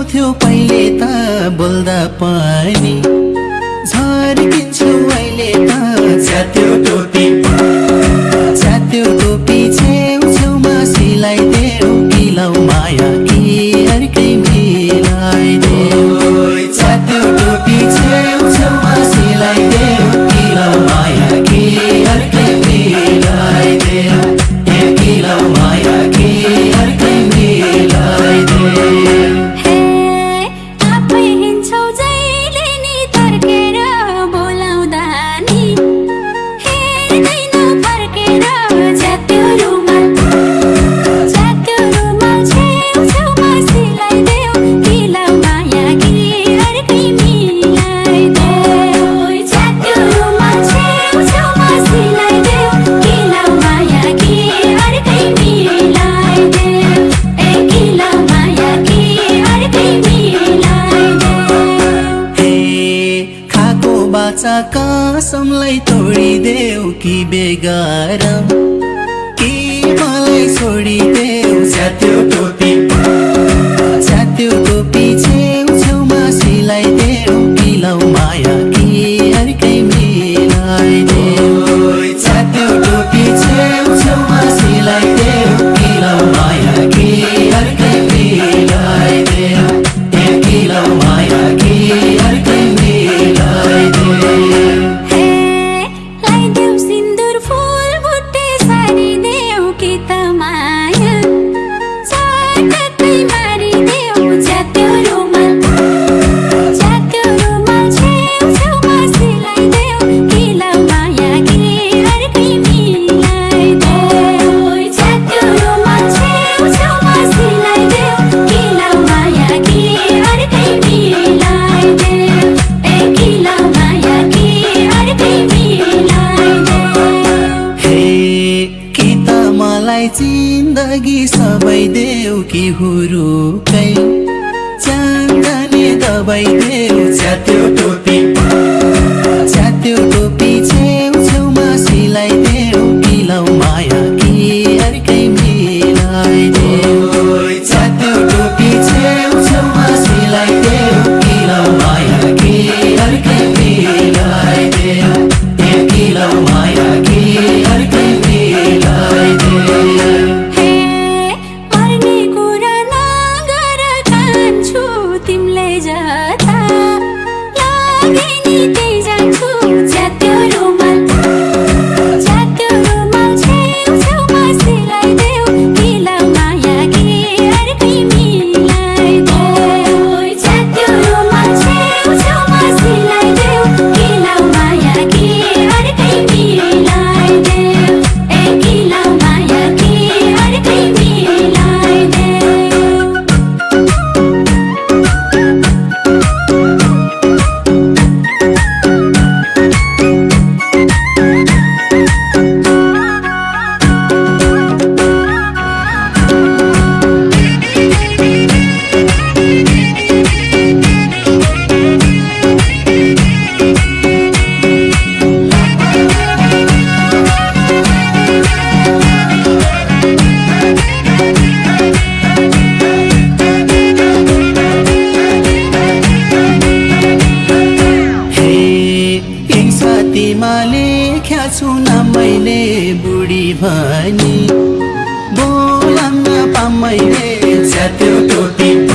आउँथ्यो पहिले त बोल्दा पानी झर्किन्छु अहिले त। छ त्यो टोपी। कसमलाई तोडिदेऊ कि बेगारम। मलाई जिन्दगी सबै देऊ कि हुरुकै चाँदले दबाई दे। तिमा लेख्या छु न मैले बुढी भनी। बोलाउन पा मैले छ त्यो